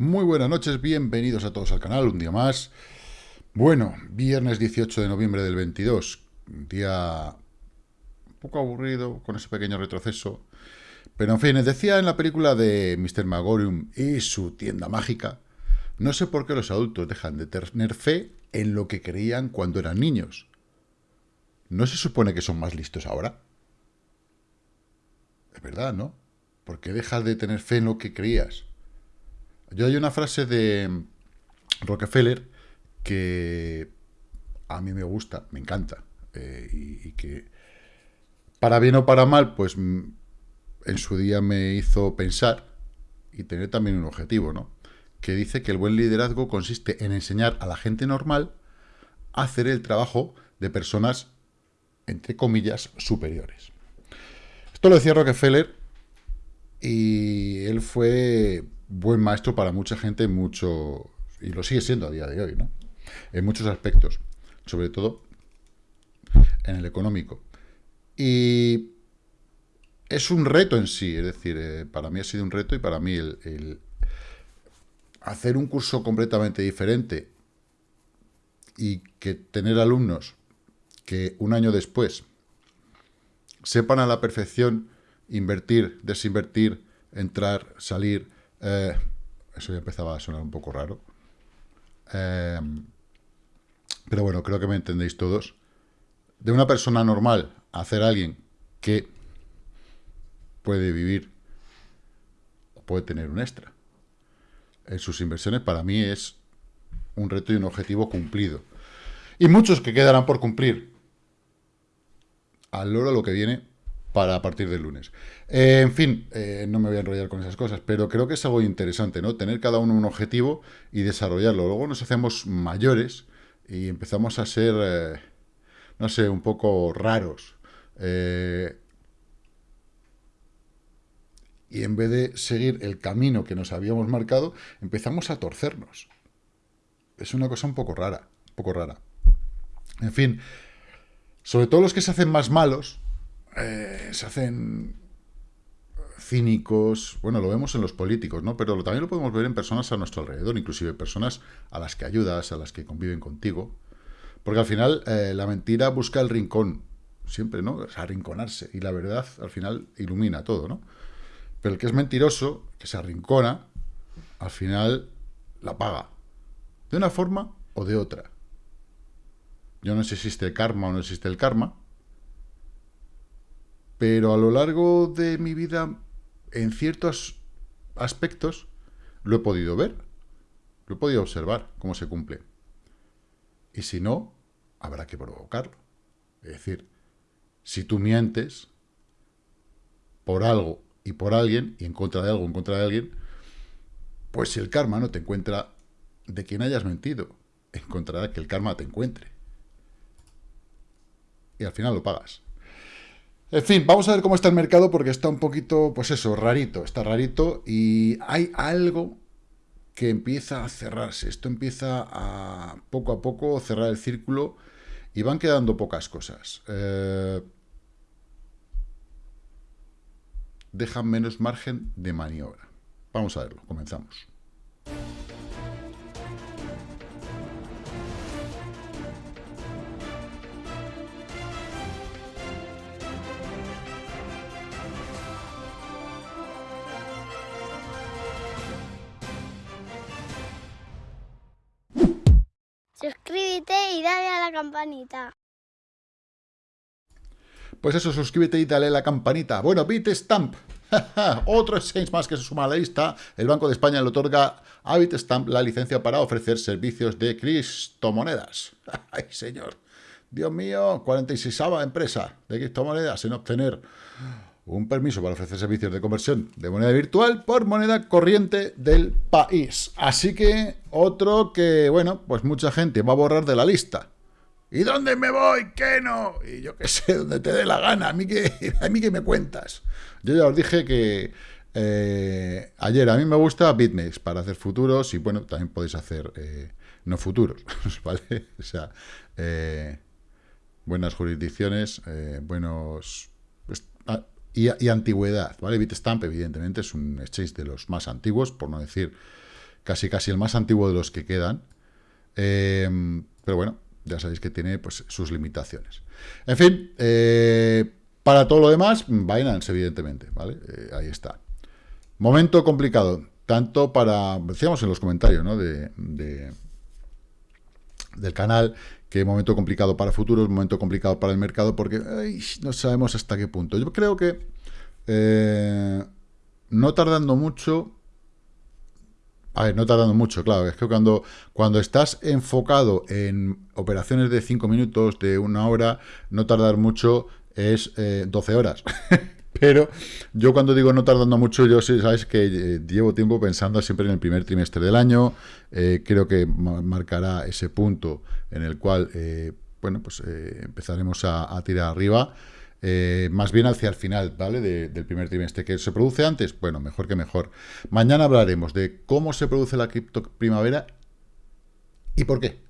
Muy buenas noches, bienvenidos a todos al canal, un día más. Bueno, viernes 18 de noviembre del 22, un día un poco aburrido, con ese pequeño retroceso. Pero en fin, decía en la película de Mr. Magorium y su tienda mágica, no sé por qué los adultos dejan de tener fe en lo que creían cuando eran niños. ¿No se supone que son más listos ahora? Es verdad, ¿no? ¿Por qué dejas de tener fe en lo que creías? Yo hay una frase de Rockefeller que a mí me gusta, me encanta, eh, y, que para bien o para mal, pues mm, en su día me hizo pensar y tener también un objetivo, ¿no? Que dice que el buen liderazgo consiste en enseñar a la gente normal a hacer el trabajo de personas, entre comillas, superiores. Esto lo decía Rockefeller y él fue buen maestro para mucha gente, mucho y lo sigue siendo a día de hoy, ¿no? En muchos aspectos, sobre todo en el económico. Y es un reto en sí, es decir, eh, para mí ha sido un reto y para mí el, hacer un curso completamente diferente y que tener alumnos que un año después sepan a la perfección invertir, desinvertir, entrar, salir, eh, eso ya empezaba a sonar un poco raro. Eh, pero bueno, creo que me entendéis todos. De una persona normal a hacer alguien que puede vivir o puede tener un extra en sus inversiones, para mí es un reto y un objetivo cumplido. Y muchos que quedarán por cumplir. Al loro lo que viene para a partir del lunes. Eh, en fin, eh, no me voy a enrollar con esas cosas, pero creo que es algo interesante, ¿no? Tener cada uno un objetivo y desarrollarlo. Luego nos hacemos mayores y empezamos a ser, eh, no sé, un poco raros. y en vez de seguir el camino que nos habíamos marcado, empezamos a torcernos. Es una cosa un poco rara, un poco rara. En fin, sobre todo los que se hacen más malos, eh, se hacen cínicos, bueno, lo vemos en los políticos, ¿no? Pero también lo podemos ver en personas a nuestro alrededor, inclusive personas a las que ayudas, a las que conviven contigo. Porque al final eh, la mentira busca el rincón, siempre, ¿no? Sea, arrinconarse. Y la verdad, al final, ilumina todo, ¿no? Pero el que es mentiroso, que se arrincona, al final la paga. De una forma o de otra. Yo no sé si existe karma o no existe el karma, pero a lo largo de mi vida, en ciertos aspectos, lo he podido ver, lo he podido observar, cómo se cumple. Y si no, habrá que provocarlo. Es decir, si tú mientes por algo y por alguien, y en contra de algo, en contra de alguien, pues el karma no te encuentra de quien hayas mentido, encontrará que el karma te encuentre. Y al final lo pagas. En fin, vamos a ver cómo está el mercado porque está un poquito, pues eso, rarito, está rarito y hay algo que empieza a cerrarse. Esto empieza a poco a poco cerrar el círculo y van quedando pocas cosas. Eh, dejan menos margen de maniobra. Vamos a verlo, comenzamos. Campanita. Pues eso, suscríbete y dale la campanita. Bueno, Bitstamp. Otro exchange más que se suma a la lista. El Banco de España le otorga a Bitstamp la licencia para ofrecer servicios de criptomonedas. ¡Ay, señor! Dios mío, 46 empresa de criptomonedas en obtener un permiso para ofrecer servicios de conversión de moneda virtual por moneda corriente del país. Así que otro que, bueno, pues mucha gente va a borrar de la lista. ¿Y dónde me voy? ¿Qué no? Y yo qué sé, donde te dé la gana. ¿A mí qué, a mí qué me cuentas? Yo ya os dije que eh, ayer a mí me gusta BitMEX para hacer futuros y, bueno, también podéis hacer eh, no futuros, ¿vale? O sea, eh, buenas jurisdicciones, buenos... Pues, y, antigüedad, ¿vale? Bitstamp, evidentemente, es un exchange de los más antiguos, por no decir casi casi el más antiguo de los que quedan. Pero bueno, ya sabéis que tiene pues, sus limitaciones. En fin, eh, para todo lo demás, Binance, evidentemente, ¿vale? Eh, ahí está. Momento complicado, tanto para, decíamos en los comentarios, ¿no? De, del canal, que momento complicado para futuros, momento complicado para el mercado, porque no sabemos hasta qué punto. Yo creo que no tardando mucho, a ver, no tardando mucho, claro, es que cuando, cuando estás enfocado en operaciones de 5 minutos, de una hora, no tardar mucho es 12 eh, horas. Pero yo cuando digo no tardando mucho, yo sí, sabes que eh, llevo tiempo pensando siempre en el primer trimestre del año, eh, creo que marcará ese punto en el cual, bueno, pues empezaremos a tirar arriba. Eh, más bien hacia el final, ¿vale? del primer trimestre. ¿Que se produce antes? Bueno, mejor que mejor. Mañana hablaremos de cómo se produce la cripto primavera y por qué.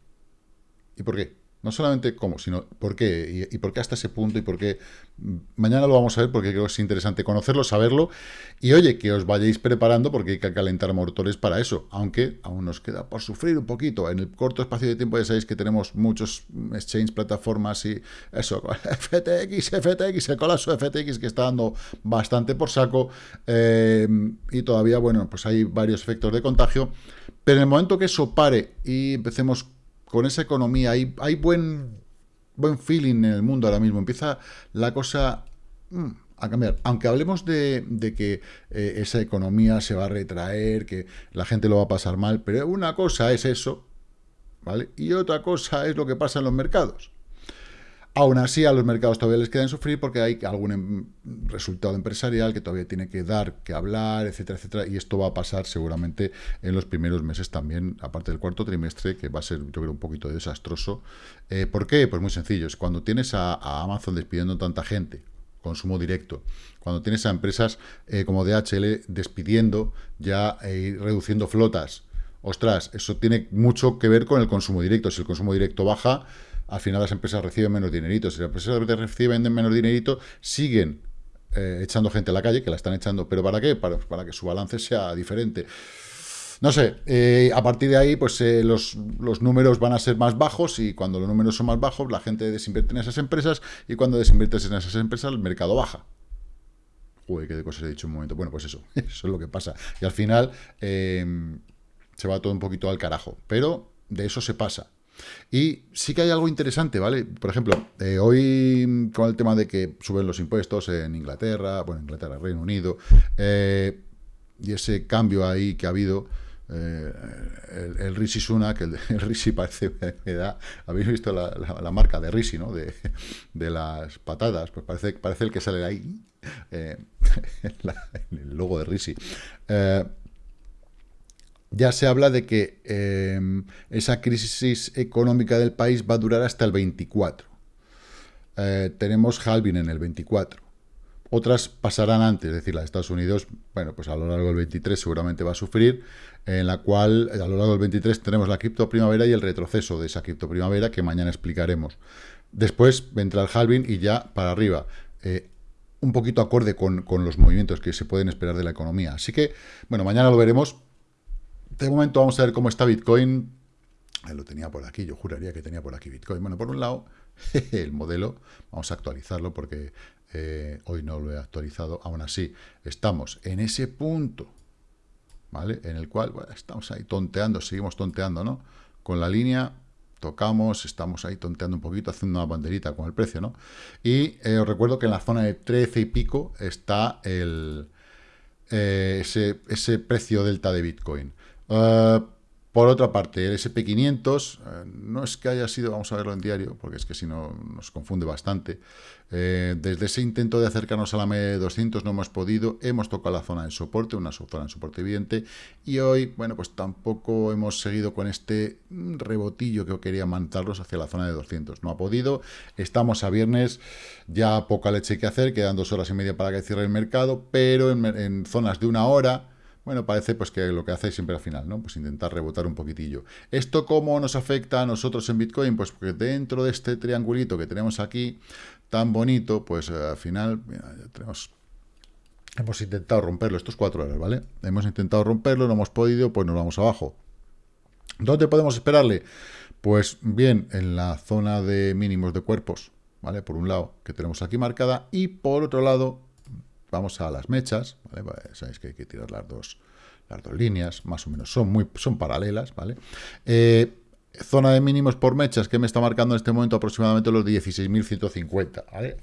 ¿Y por qué? No solamente cómo, sino por qué, y, por qué hasta ese punto, y por qué... Mañana lo vamos a ver porque creo que es interesante conocerlo, saberlo, y oye, que os vayáis preparando porque hay que calentar motores para eso, aunque aún nos queda por sufrir un poquito. En el corto espacio de tiempo ya sabéis que tenemos muchos exchange, plataformas y eso, FTX, FTX, el colapso FTX que está dando bastante por saco, eh, y todavía, bueno, pues hay varios efectos de contagio, pero en el momento que eso pare y empecemos con esa economía, hay, buen, buen feeling en el mundo ahora mismo, empieza la cosa mm, a cambiar. Aunque hablemos de, que eh, esa economía se va a retraer, que la gente lo va a pasar mal, pero una cosa es eso, ¿vale? Y otra cosa es lo que pasa en los mercados. Aún así, a los mercados todavía les quedan sufrir porque hay algún em, resultado empresarial que todavía tiene que dar, que hablar, etcétera, etcétera. Y esto va a pasar seguramente en los primeros meses también, aparte del cuarto trimestre, que va a ser, yo creo, un poquito desastroso. Eh, ¿Por qué? Pues muy sencillo. Es cuando tienes a, Amazon despidiendo tanta gente, consumo directo. Cuando tienes a empresas eh, como DHL despidiendo ya eh, reduciendo flotas. Ostras, eso tiene mucho que ver con el consumo directo. Si el consumo directo baja, al final las empresas reciben menos dinerito. Si las empresas reciben menos dinerito, siguen eh, echando gente a la calle, que la están echando. ¿Pero para qué? Para, que su balance sea diferente. No sé, eh, a partir de ahí, pues eh, los, números van a ser más bajos y cuando los números son más bajos, la gente desinvierte en esas empresas y cuando desinviertes en esas empresas, el mercado baja. Uy, qué de cosas he dicho un momento. Bueno, pues eso, eso es lo que pasa. Y al final se va todo un poquito al carajo. Pero de eso se pasa. Y sí que hay algo interesante, ¿vale? Por ejemplo, eh, hoy con el tema de que suben los impuestos en Inglaterra, bueno, Inglaterra, Reino Unido, eh, y ese cambio ahí que ha habido, eh, el, el, Rishi Sunak, el, el Rishi parece, me da, habéis visto la, marca de Rishi, ¿no? De, las patadas, pues parece, parece el que sale ahí, el logo de Rishi ya se habla de que em, esa crisis económica del país va a durar hasta el 24. Eh, tenemos halving en el 24. Otras pasarán antes, es decir, la de Estados Unidos, bueno, pues a lo largo del 23 seguramente va a sufrir, en la cual a lo largo del 23 tenemos la cripto primavera y el retroceso de esa cripto primavera que mañana explicaremos. Después vendrá el halving y ya para arriba. Eh, un poquito acorde con, con los movimientos que se pueden esperar de la economía. Así que, bueno, mañana lo veremos de momento vamos a ver cómo está Bitcoin. lo tenía por aquí, yo juraría que tenía por aquí Bitcoin. Bueno, por un lado, el modelo, vamos a actualizarlo porque eh, hoy no lo he actualizado. Aún así, estamos en ese punto, ¿vale? En el cual estamos ahí tonteando, seguimos tonteando, ¿no? Con la línea tocamos, estamos ahí tonteando un poquito, haciendo una banderita con el precio, ¿no? Y eh, os recuerdo que en la zona de 13 y pico está el, eh, ese, ese precio delta de Bitcoin. Uh, por otra parte, el SP500 eh, no es que haya sido, vamos a verlo en diario, porque es que si no nos confunde bastante. Eh, desde ese intento de acercarnos a la media de 200 no hemos podido, hemos tocado la zona de soporte, una zona de soporte evidente, y hoy, bueno, pues tampoco hemos seguido con este rebotillo que quería mandarlos hacia la zona de 200. No ha podido, estamos a viernes, ya poca leche que hacer, quedan dos horas y media para que cierre el mercado, pero en zonas de una hora bueno, parece pues que lo que hace siempre al final, ¿no? Pues intentar rebotar un poquitillo. ¿Esto cómo nos afecta a nosotros en Bitcoin? Pues porque dentro de este triangulito que tenemos aquí, tan bonito, pues eh, al final, tenemos Hemos intentado romperlo, estos cuatro horas, ¿vale? Hemos intentado romperlo, no hemos podido, pues nos vamos abajo. ¿Dónde podemos esperarle? Pues bien, en la zona de mínimos de cuerpos, ¿vale? Por un lado, que tenemos aquí marcada, y por otro lado, vamos a las mechas, ¿vale? Sabéis que hay que tirar las dos, las dos líneas, más o menos, son, muy, son paralelas, ¿vale? Eh, zona de mínimos por mechas, que me está marcando en este momento aproximadamente los 16.150, ¿vale?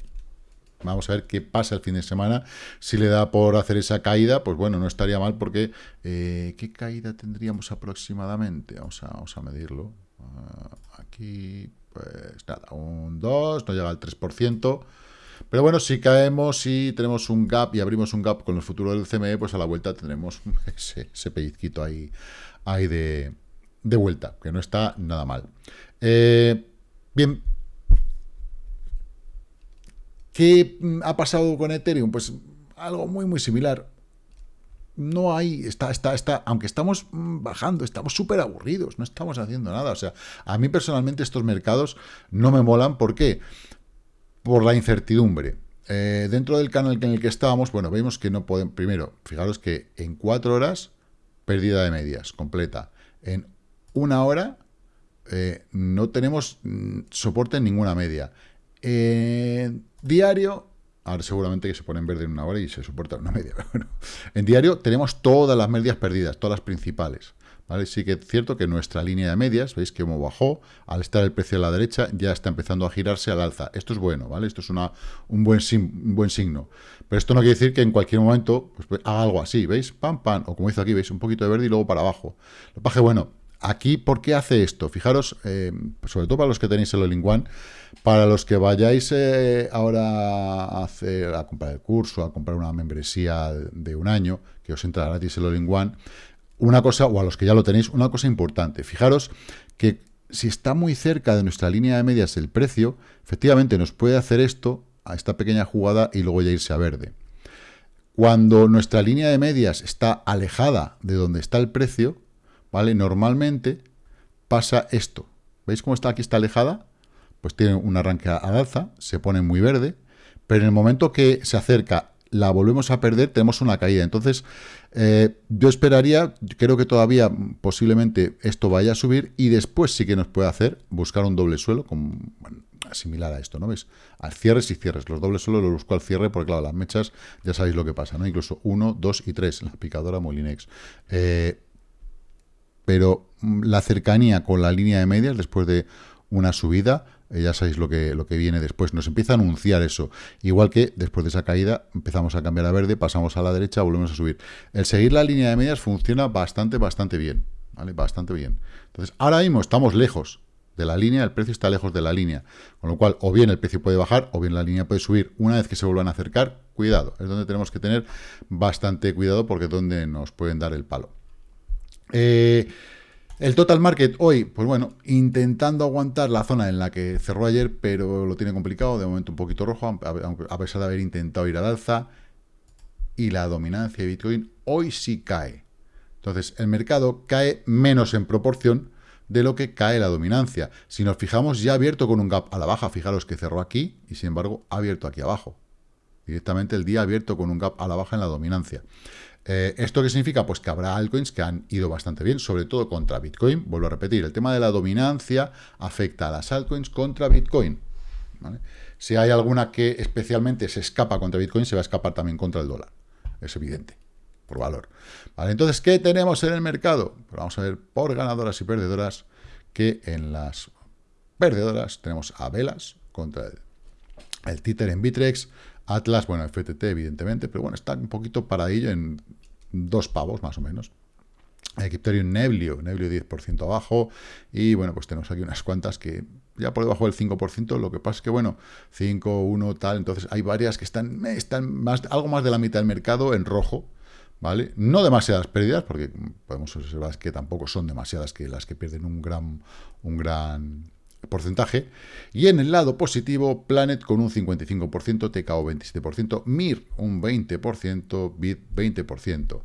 Vamos a ver qué pasa el fin de semana. Si le da por hacer esa caída, pues bueno, no estaría mal porque... Eh, ¿Qué caída tendríamos aproximadamente? Vamos a, vamos a medirlo. Ah, aquí, pues nada, un 2, no llega al 3%. Pero bueno, si caemos y tenemos un gap y abrimos un gap con los futuros del CME, pues a la vuelta tendremos ese, ese pellizquito ahí, ahí de, de vuelta, que no está nada mal. Eh, bien, ¿Qué mm, ha pasado con Ethereum? Pues algo muy, muy similar. No hay, está, está, está, aunque estamos mm, bajando, estamos súper aburridos, no estamos haciendo nada. O sea, a mí personalmente estos mercados no me molan. ¿Por qué? Por la incertidumbre. Eh, dentro del canal en el que estábamos, bueno, vemos que no podemos, primero, fijaros que en cuatro horas, pérdida de medias, completa. En una hora, eh, no tenemos mm, soporte en ninguna media. En diario, ahora seguramente que se pone en verde en una hora y se soporta una media, pero bueno, en diario tenemos todas las medias perdidas, todas las principales. ¿Vale? Sí que es cierto que nuestra línea de medias, veis que como bajó, al estar el precio a la derecha, ya está empezando a girarse al alza. Esto es bueno, ¿vale? Esto es una, un, buen un buen signo. Pero esto no quiere decir que en cualquier momento pues, pues, haga algo así, ¿veis? Pam, pam, o como hizo aquí, ¿veis? Un poquito de verde y luego para abajo. Lo paje, bueno, Aquí, ¿por qué hace esto? Fijaros, eh, sobre todo para los que tenéis el all para los que vayáis eh, ahora a, hacer, a comprar el curso, a comprar una membresía de un año, que os entra gratis el all una cosa, o a los que ya lo tenéis, una cosa importante. Fijaros que si está muy cerca de nuestra línea de medias el precio, efectivamente nos puede hacer esto, a esta pequeña jugada, y luego ya irse a verde. Cuando nuestra línea de medias está alejada de donde está el precio, ¿vale? Normalmente pasa esto. ¿Veis cómo está aquí, está alejada? Pues tiene un arranque al alza, se pone muy verde, pero en el momento que se acerca, la volvemos a perder, tenemos una caída. Entonces, eh, yo esperaría, creo que todavía posiblemente esto vaya a subir y después sí que nos puede hacer buscar un doble suelo, similar a esto, ¿no veis? Al cierres y cierres. Los dobles suelos los busco al cierre porque, claro, las mechas ya sabéis lo que pasa, ¿no? Incluso 1, 2 y 3, la picadora Molinex. Eh, pero mm, la cercanía con la línea de medias después de una subida, eh, ya sabéis lo que, lo que viene después, nos empieza a anunciar eso. Igual que después de esa caída empezamos a cambiar a verde, pasamos a la derecha, volvemos a subir. El seguir la línea de medias funciona bastante, bastante bien, ¿vale? Bastante bien. Entonces, ahora mismo estamos lejos de la línea, el precio está lejos de la línea, con lo cual o bien el precio puede bajar o bien la línea puede subir. Una vez que se vuelvan a acercar, cuidado, es donde tenemos que tener bastante cuidado porque es donde nos pueden dar el palo. Eh, el total market hoy, pues bueno, intentando aguantar la zona en la que cerró ayer, pero lo tiene complicado, de momento un poquito rojo, a pesar de haber intentado ir al alza. Y la dominancia de Bitcoin hoy sí cae. Entonces, el mercado cae menos en proporción de lo que cae la dominancia. Si nos fijamos, ya ha abierto con un gap a la baja, fijaros que cerró aquí y sin embargo ha abierto aquí abajo. Directamente el día abierto con un gap a la baja en la dominancia. Eh, ¿Esto qué significa? Pues que habrá altcoins que han ido bastante bien, sobre todo contra Bitcoin. Vuelvo a repetir, el tema de la dominancia afecta a las altcoins contra Bitcoin. Si hay alguna que especialmente se escapa contra Bitcoin, se va a escapar también contra el dólar. Es evidente, por valor. Entonces, ¿qué tenemos en el mercado? Pues vamos a ver por ganadoras y perdedoras, que en las perdedoras tenemos a Velas contra el, el títer en Bitrex, Atlas, bueno, FTT evidentemente, pero bueno, está un poquito paradillo en dos pavos más o menos. Equipterium Neblio, Neblio 10% abajo, y bueno, pues tenemos aquí unas cuantas que ya por debajo del 5%, lo que pasa es que, bueno, 5, 1, tal, entonces hay varias que están, están más, algo más de la mitad del mercado en rojo, ¿vale? No demasiadas pérdidas, porque podemos observar que tampoco son demasiadas que las que pierden un gran, un gran porcentaje. Y en el lado positivo, Planet con un 55%, TKO 27%, MIR un 20%, BIT 20%.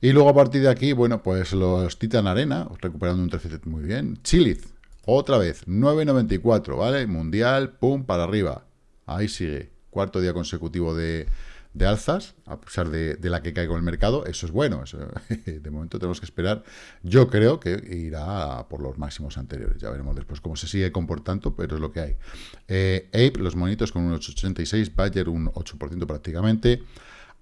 Y luego a partir de aquí, bueno, pues los Titan Arena, recuperando un 13% muy bien. Chiliz, otra vez, 9.94, ¿vale? Mundial, pum, para arriba. Ahí sigue. Cuarto día consecutivo de, de alzas, a pesar de, la que con el mercado, eso es bueno. de momento tenemos que esperar. Yo creo que irá por los máximos anteriores. Ya veremos después cómo se sigue comportando, pero es lo que hay. Eh, Ape, los monitos con un 8,86, Bayer un 8% prácticamente.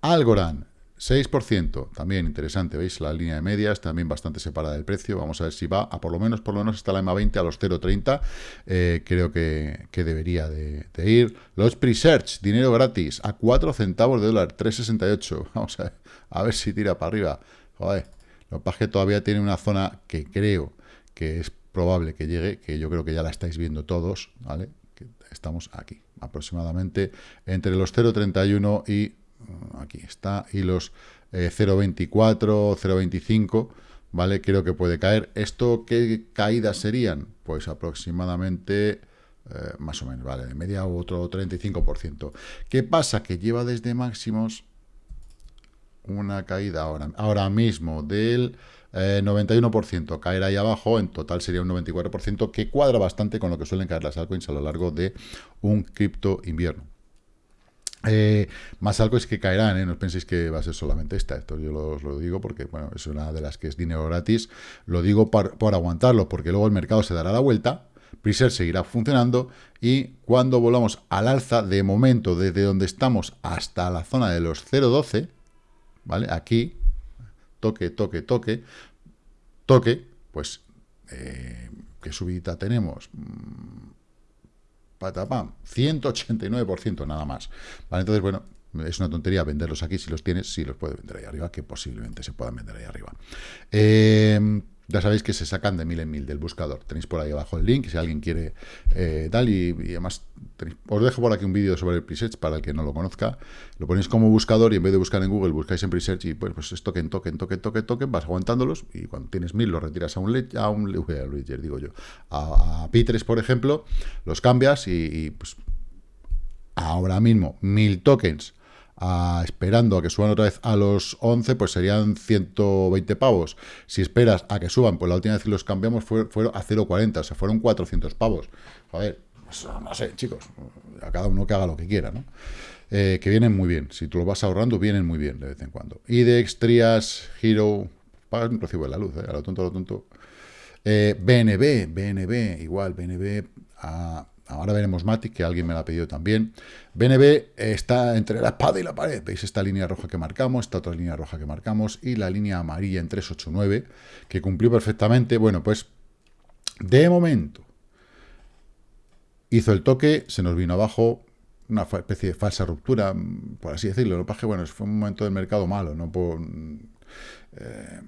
Algorand, 6%, también interesante, ¿veis? La línea de medias también bastante separada del precio. Vamos a ver si va a por lo menos, por lo menos está la EMA 20 a los 0,30. Eh, creo que, que, debería de, ir. Los pre-search, dinero gratis, a 4 centavos de dólar, 3,68. Vamos a ver, a ver si tira para arriba. Joder, lo que todavía tiene una zona que creo que es probable que llegue, que yo creo que ya la estáis viendo todos, ¿vale? Que estamos aquí, aproximadamente entre los 0,31 y aquí está, y los 0.24, eh, 0.25, ¿vale? Creo que puede caer. ¿Esto qué caídas serían? Pues aproximadamente, eh, más o menos, ¿vale? De media otro 35%. ¿Qué pasa? Que lleva desde máximos una caída ahora, ahora mismo del 91%. Eh, caer ahí abajo, en total sería un 94%, que cuadra bastante con lo que suelen caer las altcoins a lo largo de un cripto invierno. Eh, más algo es que caerán, ¿eh? no penséis que va a ser solamente esta, esto yo os lo digo porque bueno, es una de las que es dinero gratis, lo digo por, aguantarlo, porque luego el mercado se dará la vuelta, Preser seguirá funcionando y cuando volvamos al alza, de momento, desde donde estamos hasta la zona de los 0.12, ¿vale? Aquí, toque, toque, toque, toque, pues, eh, ¿qué subida tenemos? Patapam, 189% nada más. Vale, entonces, bueno, es una tontería venderlos aquí, si los tienes, si los puedes vender ahí arriba, que posiblemente se puedan vender ahí arriba. Eh, ya sabéis que se sacan de mil en mil del buscador. Tenéis por ahí abajo el link, si alguien quiere eh, tal. Y, además, os dejo por aquí un vídeo sobre el presearch para el que no lo conozca. Lo ponéis como buscador y en vez de buscar en Google, buscáis en presearch y pues, pues es token, token, token, token, token, vas aguantándolos y cuando tienes mil los retiras a un, a un ledger, digo yo, a, a P3, por ejemplo, los cambias y, y pues ahora mismo mil tokens esperando a que suban otra vez a los 11, pues serían 120 pavos. Si esperas a que suban, pues la última vez que los cambiamos fue, fueron a 0,40, o sea, fueron 400 pavos. Joder, pues, no sé, chicos, a cada uno que haga lo que quiera, ¿no? Eh, que vienen muy bien, si tú lo vas ahorrando, vienen muy bien de vez en cuando. Y de Extrias, Hero, pagas un recibo de la luz, ¿eh? a lo tonto, a lo tonto. Eh, BNB, BNB, igual, BNB a Ahora veremos Matic, que alguien me la ha pedido también. BNB está entre la espada y la pared. ¿Veis esta línea roja que marcamos? Esta otra línea roja que marcamos. Y la línea amarilla en 389, que cumplió perfectamente. Bueno, pues de momento hizo el toque, se nos vino abajo, una especie de falsa ruptura, por así decirlo. Lo que bueno, fue un momento del mercado malo, no por, eh,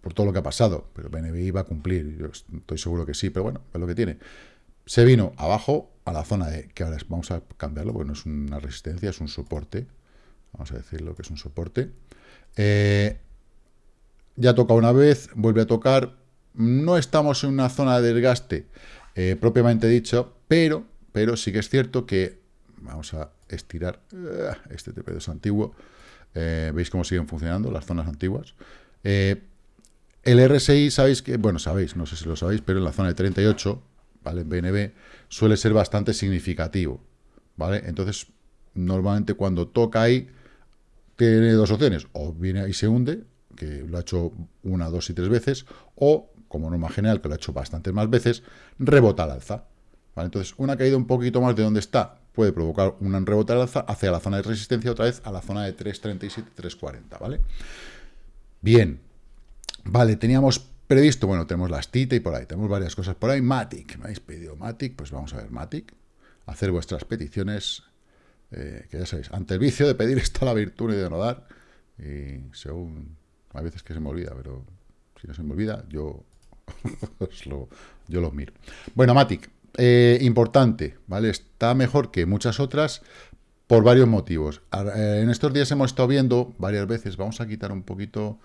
por todo lo que ha pasado. Pero BNB iba a cumplir, yo estoy seguro que sí, pero bueno, es lo que tiene se vino abajo a la zona de, que ahora vamos a cambiarlo, porque no es una resistencia, es un soporte, vamos a decirlo que es un soporte, eh, ya toca una vez, vuelve a tocar, no estamos en una zona de desgaste eh, propiamente dicho, pero, pero sí que es cierto que, vamos a estirar eh, este TP2 antiguo, veis cómo siguen funcionando las zonas antiguas, el RSI, sabéis que, bueno, sabéis, no sé si lo sabéis, pero en la zona de 38, ¿vale? BNB suele ser bastante significativo, ¿vale? Entonces, normalmente cuando toca ahí, tiene dos opciones, o viene y se hunde, que lo ha hecho una, dos y tres veces, o, como norma general, que lo ha hecho bastantes más veces, rebota al alza, ¿vale? Entonces, una caída un poquito más de donde está puede provocar un rebote al alza hacia la zona de resistencia, otra vez a la zona de 3.37, 3.40, ¿vale? Bien, vale, teníamos previsto, bueno, tenemos las TITA y por ahí, tenemos varias cosas por ahí. Matic, me habéis pedido Matic, pues vamos a ver Matic. Hacer vuestras peticiones, eh, que ya sabéis, ante el vicio de pedir está la virtud y de no dar. Y según, a veces que se me olvida, pero si no se me olvida, yo, lo, yo lo miro. Bueno, Matic, eh, importante, ¿vale? Está mejor que muchas otras por varios motivos. Eh, en estos días hemos estado viendo varias veces, vamos a quitar un poquito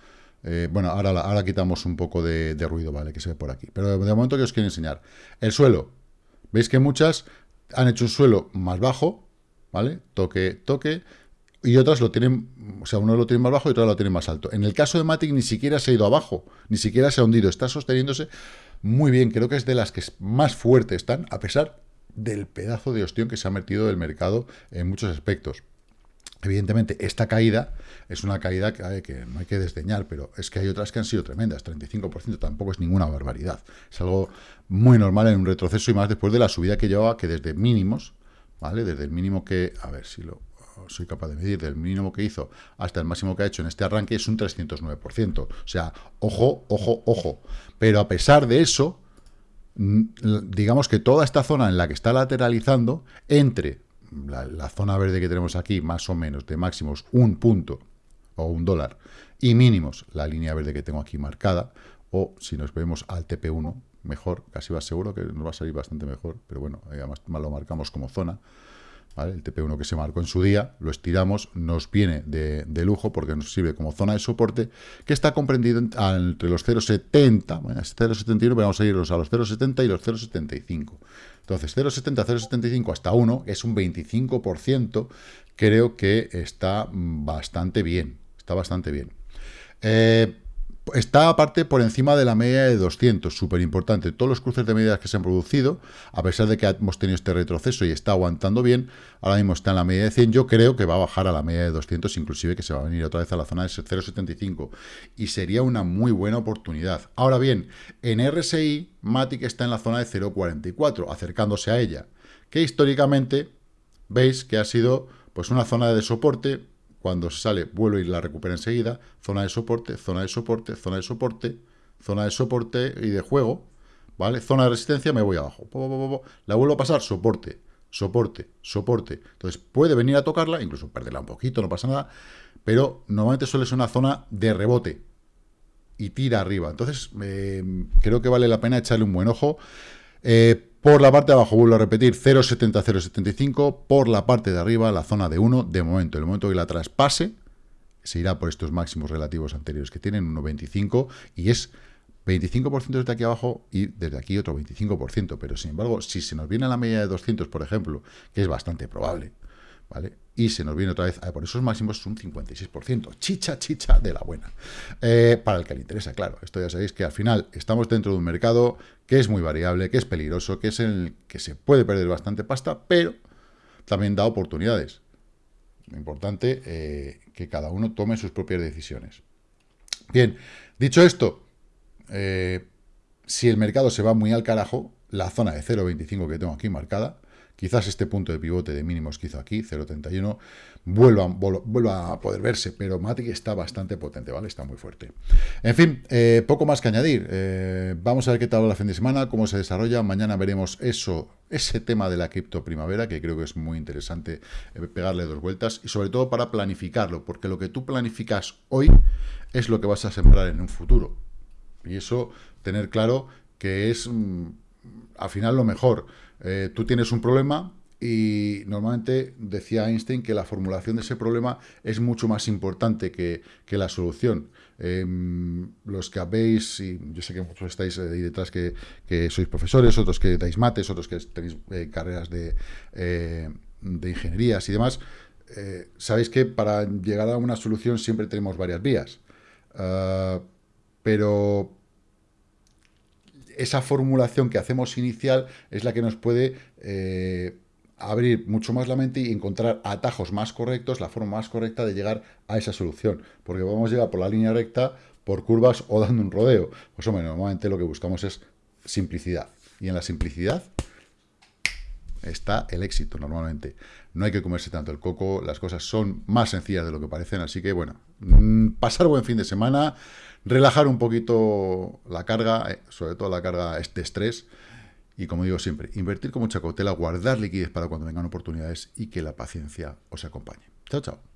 eh, bueno, ahora, ahora quitamos un poco de, ruido, ¿vale? Que se ve por aquí. Pero de momento que os quiero enseñar. El suelo. Veis que muchas han hecho un suelo más bajo, ¿vale? Toque, toque. Y otras lo tienen, o sea, uno lo tiene más bajo y otro lo tiene más alto. En el caso de Matic ni siquiera se ha ido abajo, ni siquiera se ha hundido. Está sosteniéndose muy bien. Creo que es de las que más fuertes están, a pesar del pedazo de ostión que se ha metido del mercado en muchos aspectos. Evidentemente, esta caída es una caída que, no hay que desdeñar, pero es que hay otras que han sido tremendas. 35% tampoco es ninguna barbaridad. Es algo muy normal en un retroceso y más después de la subida que llevaba, que desde mínimos, ¿vale? Desde el mínimo que, a ver si lo soy capaz de medir, del mínimo que hizo hasta el máximo que ha hecho en este arranque, es un 309%. O sea, ojo, ojo, ojo. Pero a pesar de eso, digamos que toda esta zona en la que está lateralizando, entre la, zona verde que tenemos aquí, más o menos, de máximos un punto o un dólar, y mínimos, la línea verde que tengo aquí marcada, o si nos vemos al TP1, mejor, casi va seguro que nos va a salir bastante mejor, pero bueno, además lo marcamos como zona, el TP1 que se marcó en su día, lo estiramos, nos viene de, lujo porque nos sirve como zona de soporte, que está comprendido entre los 0,70, bueno, es 0,71, pero vamos a irnos a los 0,70 y los 0,75. Entonces, 0,70, 0,75 hasta 1, que es un 25%, creo que está bastante bien, está bastante bien. Eh, Está aparte por encima de la media de 200, súper importante. Todos los cruces de medidas que se han producido, a pesar de que hemos tenido este retroceso y está aguantando bien, ahora mismo está en la media de 100. Yo creo que va a bajar a la media de 200, inclusive que se va a venir otra vez a la zona de 0,75. Y sería una muy buena oportunidad. Ahora bien, en RSI, Matic está en la zona de 0,44, acercándose a ella, que históricamente veis que ha sido pues una zona de soporte cuando sale, vuelve y la recupera enseguida, zona de soporte, zona de soporte, zona de soporte, zona de soporte y de juego, ¿vale? Zona de resistencia, me voy abajo. La vuelvo a pasar, soporte, soporte, soporte. Entonces puede venir a tocarla, incluso perderla un poquito, no pasa nada, pero normalmente suele ser una zona de rebote y tira arriba. Entonces eh, creo que vale la pena echarle un buen ojo. Eh, por la parte de abajo, vuelvo a repetir, 0,70, 0,75. Por la parte de arriba, la zona de 1, de momento. En el momento que la traspase, se irá por estos máximos relativos anteriores que tienen, 1,25. Y es 25% desde aquí abajo y desde aquí otro 25%. Pero, sin embargo, si se nos viene a la media de 200, por ejemplo, que es bastante probable, ¿vale? Y se nos viene otra vez, por esos máximos es un 56%, chicha, chicha de la buena. Eh, para el que le interesa, claro, esto ya sabéis que al final estamos dentro de un mercado que es muy variable, que es peligroso, que es el que se puede perder bastante pasta, pero también da oportunidades. Lo importante eh, que cada uno tome sus propias decisiones. Bien, dicho esto, eh, si el mercado se va muy al carajo, la zona de 0.25 que tengo aquí marcada, Quizás este punto de pivote de mínimos que hizo aquí, 0.31, vuelva, a poder verse, pero Matic está bastante potente, ¿vale? Está muy fuerte. En fin, eh, poco más que añadir. Eh, vamos a ver qué tal la fin de semana, cómo se desarrolla. Mañana veremos eso, ese tema de la cripto primavera, que creo que es muy interesante eh, pegarle dos vueltas, y sobre todo para planificarlo, porque lo que tú planificas hoy es lo que vas a sembrar en un futuro. Y eso, tener claro que es, mm, al final, lo mejor. Eh, tú tienes un problema y normalmente decía Einstein que la formulación de ese problema es mucho más importante que, la solución. Em, los que habéis, y yo sé que muchos estáis ahí detrás que, sois profesores, otros que dais mates, otros que tenéis eh, carreras de, eh, de ingenierías y demás, sabéis que para llegar a una solución siempre tenemos varias vías. Ah, pero esa formulación que hacemos inicial es la que nos puede eh, abrir mucho más la mente y encontrar atajos más correctos, la forma más correcta de llegar a esa solución. Porque vamos a llegar por la línea recta, por curvas o dando un rodeo. Pues hombre, normalmente lo que buscamos es simplicidad. Y en la simplicidad está el éxito normalmente. No hay que comerse tanto el coco, las cosas son más sencillas de lo que parecen, así que bueno, mm, pasar buen fin de semana, relajar un poquito la carga, eh, sobre todo la carga de estrés, y como digo siempre, invertir con mucha cautela, guardar liquidez para cuando vengan oportunidades y que la paciencia os acompañe. Chao, chao.